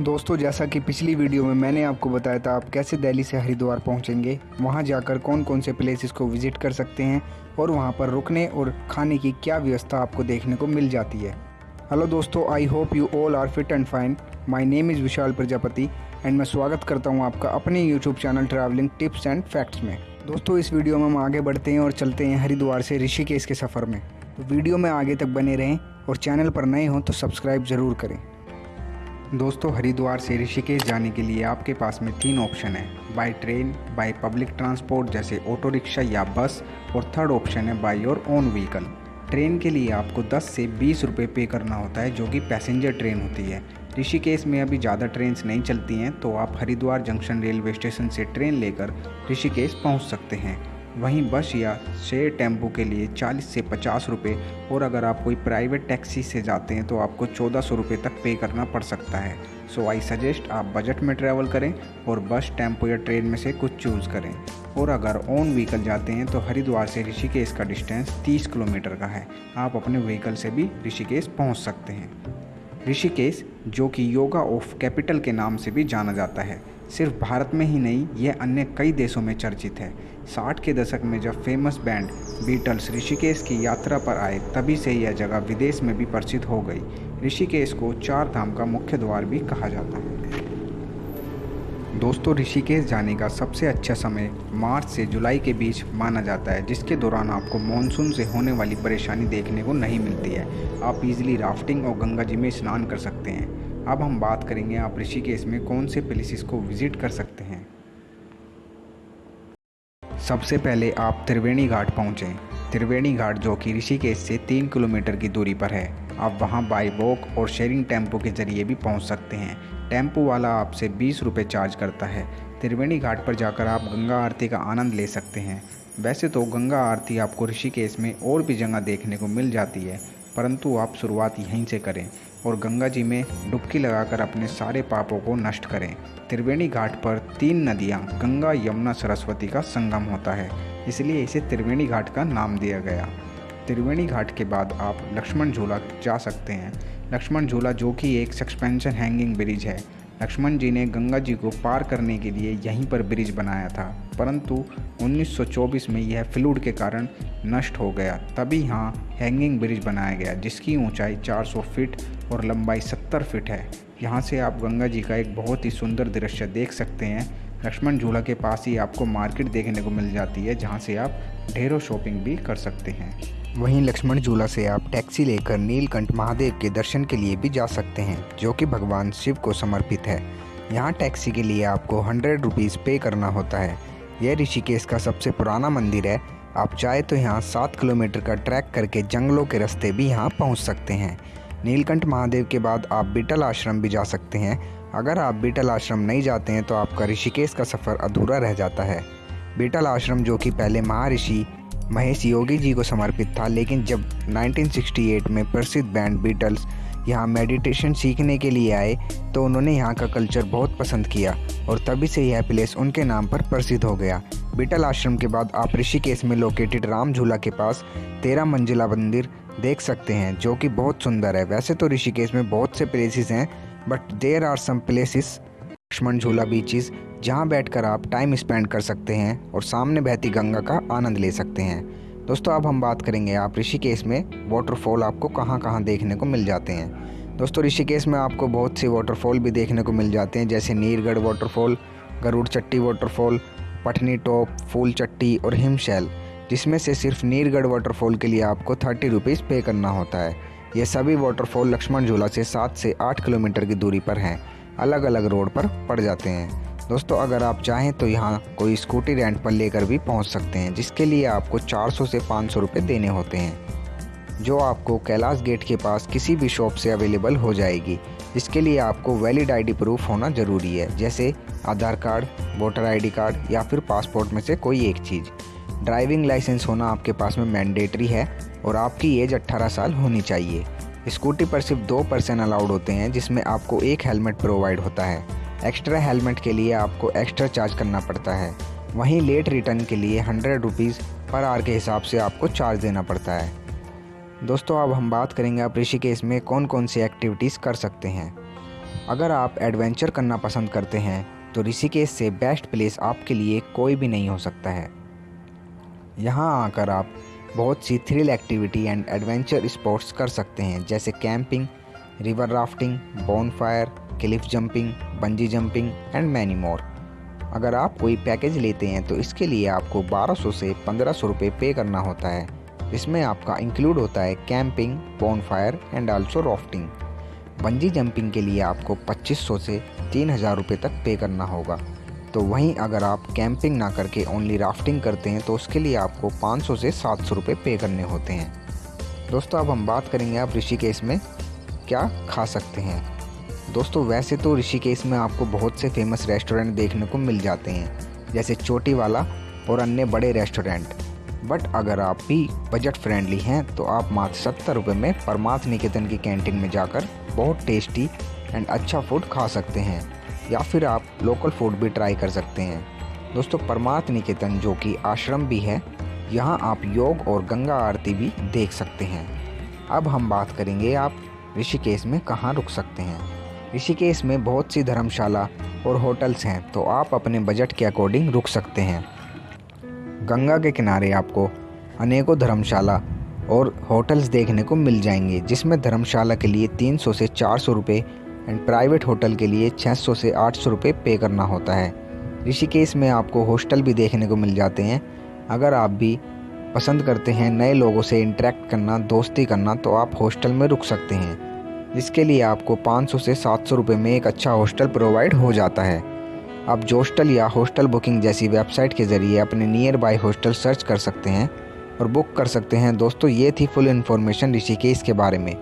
दोस्तों, जैसा कि पिछली वीडियो में मैंने आपको बताया था, आप कैसे दिल्ली से हरिद्वार पहुँचेंगे, वहाँ जाकर कौन कौन से प्लेसेस को विज़िट कर सकते हैं और वहाँ पर रुकने और खाने की क्या व्यवस्था आपको देखने को मिल जाती है। हेलो दोस्तों I hope you all are fit and fine my name is Vishal Prajapati and मैं स्वागत करता हूँ आपका अपने YouTube channel travelling tips and facts में। दोस्तों, इस वीडियो में हम आगे बढ़ते हैं और चलते हैं हरिद्वार से ऋषिकेश के सफ़र में। तो वीडियो में आगे तक बने रहें और चैनल पर नए हों तो सब्सक्राइब ज़रूर करें। दोस्तों, हरिद्वार से ऋषिकेश जाने के लिए आपके पास में तीन ऑप्शन है। By train by public transport जैसे ऑटो रिक्शा या बस और थर्ड ऑप्शन है by your own vehicle train के लिए आपको 10 से 20 रुपए पे करना होता है, जो कि पैसेंजर ट्रेन होती है। ऋषिकेश में अभी ज़्यादा ट्रेन नहीं चलती हैं तो आप हरिद्वार जंक्शन रेलवे स्टेशन से ट्रेन लेकर ऋषिकेश पहुँच सकते हैं। वहीं बस या शेयर टेंपो के लिए 40 से 50 रुपए और अगर आप कोई प्राइवेट टैक्सी से जाते हैं तो आपको चौदह सौ रुपये तक पे करना पड़ सकता है। सो आई सजेस्ट आप बजट में ट्रैवल करें और बस, टेंपो या ट्रेन में से कुछ चूज़ करें। और अगर ओन व्हीकल जाते हैं तो हरिद्वार से ऋषिकेश का डिस्टेंस 30 किलोमीटर का है। आप अपने व्हीकल से भी ऋषिकेश पहुँच सकते हैं। ऋषिकेश, जो कि योगा ऑफ़ कैपिटल के नाम से भी जाना जाता है। सिर्फ़ भारत में ही नहीं, यह अन्य कई देशों में चर्चित है। साठ के दशक में जब फ़ेमस बैंड बीटल्स ऋषिकेश की यात्रा पर आए, तभी से यह जगह विदेश में भी प्रसिद्ध हो गई। ऋषिकेश को चार धाम का मुख्य द्वार भी कहा जाता है। दोस्तों, ऋषिकेश जाने का सबसे अच्छा समय मार्च से जुलाई के बीच माना जाता है, जिसके दौरान आपको मानसून से होने वाली परेशानी देखने को नहीं मिलती है। आप इजीली राफ्टिंग और गंगा जी में स्नान कर सकते हैं। अब हम बात करेंगे आप ऋषिकेश में कौन से प्लेसेस को विज़िट कर सकते हैं। सबसे पहले आप त्रिवेणी घाट पहुँचें। त्रिवेणी घाट जो कि ऋषिकेश से तीन किलोमीटर की दूरी पर है। आप वहाँ बाई वॉक और शेयरिंग टेंपो के ज़रिए भी पहुँच सकते हैं। टेंपो वाला आपसे बीस रुपये चार्ज करता है। त्रिवेणी घाट पर जाकर आप गंगा आरती का आनंद ले सकते हैं। वैसे तो गंगा आरती आपको ऋषिकेश में और भी जगह देखने को मिल जाती है। परंतु आप शुरुआत यहीं से करें और गंगा जी में डुबकी लगाकर अपने सारे पापों को नष्ट करें। त्रिवेणी घाट पर तीन नदियाँ, गंगा, यमुना, सरस्वती का संगम होता है। इसलिए इसे त्रिवेणी घाट का नाम दिया गया। त्रिवेणी घाट के बाद आप लक्ष्मण झूला जा सकते हैं। लक्ष्मण झूला जो कि एक सस्पेंशन हैंगिंग ब्रिज है। लक्ष्मण जी ने गंगा जी को पार करने के लिए यहीं पर ब्रिज बनाया था, परंतु 1924 में यह फ्लूड के कारण नष्ट हो गया। तभी यहाँ हैंगिंग ब्रिज बनाया गया, जिसकी ऊंचाई 400 फीट और लंबाई 70 फीट है। यहाँ से आप गंगा जी का एक बहुत ही सुंदर दृश्य देख सकते हैं। लक्ष्मण झूला के पास ही आपको मार्केट देखने को मिल जाती है, जहाँ से आप ढेरों शॉपिंग भी कर सकते हैं। वहीं लक्ष्मण झूला से आप टैक्सी लेकर नीलकंठ महादेव के दर्शन के लिए भी जा सकते हैं, जो कि भगवान शिव को समर्पित है। यहाँ टैक्सी के लिए आपको हंड्रेड रुपीज़ पे करना होता है। यह ऋषिकेश का सबसे पुराना मंदिर है। आप चाहे तो यहाँ सात किलोमीटर का ट्रैक करके जंगलों के रास्ते भी यहाँ पहुँच सकते हैं। नीलकंठ महादेव के बाद आप बिटल आश्रम भी जा सकते हैं। अगर आप बिटल आश्रम नहीं जाते हैं तो आपका ऋषिकेश का सफ़र अधूरा रह जाता है। बिटल आश्रम जो कि पहले महर्षि महेश योगी जी को समर्पित था, लेकिन जब 1968 में प्रसिद्ध बैंड बीटल्स यहाँ मेडिटेशन सीखने के लिए आए तो उन्होंने यहाँ का कल्चर बहुत पसंद किया और तभी से यह प्लेस उनके नाम पर प्रसिद्ध हो गया। बीटल आश्रम के बाद आप ऋषिकेश में लोकेटेड राम झूला के पास तेरह मंजिला मंदिर देख सकते हैं, जो कि बहुत सुंदर है। वैसे तो ऋषिकेश में बहुत से प्लेसेस हैं but there are some places Lakshman Jhula beaches, जहाँ बैठकर आप टाइम स्पेंड कर सकते हैं और सामने बहती गंगा का आनंद ले सकते हैं। दोस्तों, अब हम बात करेंगे आप ऋषिकेश में वाटरफॉल आपको कहाँ कहाँ देखने को मिल जाते हैं। दोस्तों, ऋषिकेश में आपको बहुत से वाटरफॉल भी देखने को मिल जाते हैं, जैसे Neergarh waterfall Garud Chatti waterfall Patni top, Phool Chatti और हिमशैल, जिसमें से सिर्फ़ नीरगढ़ वाटरफॉल के लिए आपको थर्टी रुपीज़ पे करना होता है। ये सभी वाटरफॉल लक्ष्मण झूला से सात से आठ किलोमीटर की दूरी पर हैं। अलग अलग रोड पर पड़ जाते हैं। दोस्तों, अगर आप चाहें तो यहाँ कोई स्कूटी रेंट पर लेकर भी पहुँच सकते हैं, जिसके लिए आपको 400 से 500 रुपये देने होते हैं, जो आपको कैलाश गेट के पास किसी भी शॉप से अवेलेबल हो जाएगी। इसके लिए आपको वैलिड आईडी प्रूफ होना ज़रूरी है, जैसे Aadhaar card, voter ID card या फिर पासपोर्ट में से कोई एक चीज़। ड्राइविंग लाइसेंस होना आपके पास में मैंडेटरी है और आपकी एज 18 साल होनी चाहिए। स्कूटी पर सिर्फ़ दो पर्सन अलाउड होते हैं, जिसमें आपको एक हेलमेट प्रोवाइड होता है। एक्स्ट्रा हेलमेट के लिए आपको एक्स्ट्रा चार्ज करना पड़ता है। वहीं लेट रिटर्न के लिए हंड्रेड रुपीज़ पर आर के हिसाब से आपको चार्ज देना पड़ता है। दोस्तों, अब हम बात करेंगे आप ऋषिकेश में कौन कौन सी एक्टिविटीज़ कर सकते हैं। अगर आप एडवेंचर करना पसंद करते हैं तो ऋषिकेश से बेस्ट प्लेस आपके लिए कोई भी नहीं हो सकता है। यहाँ आकर आप बहुत सी thrill activity and adventure sports कर सकते हैं, जैसे camping river rafting bonfire cliff jumping bungee jumping and many more अगर आप कोई पैकेज लेते हैं तो इसके लिए आपको 1200 से 1500 रुपये पे करना होता है। इसमें आपका इंक्लूड होता है camping bonfire and also rafting bungee jumping के लिए आपको 2500 से तीन हज़ार रुपये तक पे करना होगा। तो वहीं अगर आप कैंपिंग ना करके ओनली राफ्टिंग करते हैं तो उसके लिए आपको 500 से 700 रुपये पे करने होते हैं। दोस्तों, अब हम बात करेंगे आप ऋषिकेश में क्या खा सकते हैं। दोस्तों, वैसे तो ऋषिकेश में आपको बहुत से फ़ेमस रेस्टोरेंट देखने को मिल जाते हैं, जैसे चोटी वाला और अन्य बड़े रेस्टोरेंट बट अगर आप भी बजट फ्रेंडली हैं तो आप मात्र सत्तर रुपये में परमार्थ निकेतन की कैंटीन में जाकर बहुत टेस्टी एंड अच्छा फ़ूड खा सकते हैं। या फिर आप लोकल फ़ूड भी ट्राई कर सकते हैं। दोस्तों, परमार्थ निकेतन जो कि आश्रम भी है, यहाँ आप योग और गंगा आरती भी देख सकते हैं। अब हम बात करेंगे आप ऋषिकेश में कहाँ रुक सकते हैं। ऋषिकेश में बहुत सी धर्मशाला और होटल्स हैं तो आप अपने बजट के अकॉर्डिंग रुक सकते हैं। गंगा के किनारे आपको अनेकों धर्मशाला और होटल्स देखने को मिल जाएँगे, जिसमें धर्मशाला के लिए 300 से 400 रुपये एंड प्राइवेट होटल के लिए 600 से 800 रुपये पे करना होता है। ऋषिकेश में आपको हॉस्टल भी देखने को मिल जाते हैं। अगर आप भी पसंद करते हैं नए लोगों से इंटरेक्ट करना, दोस्ती करना तो आप हॉस्टल में रुक सकते हैं। जिसके लिए आपको 500 से 700 रुपये में एक अच्छा हॉस्टल प्रोवाइड हो जाता है। आप जोस्टल या हॉस्टल बुकिंग जैसी वेबसाइट के ज़रिए अपने नियर बाई हॉस्टल सर्च कर सकते हैं और बुक कर सकते हैं। दोस्तों, ये थी फुल इन्फॉर्मेशन ऋषिकेश के बारे में।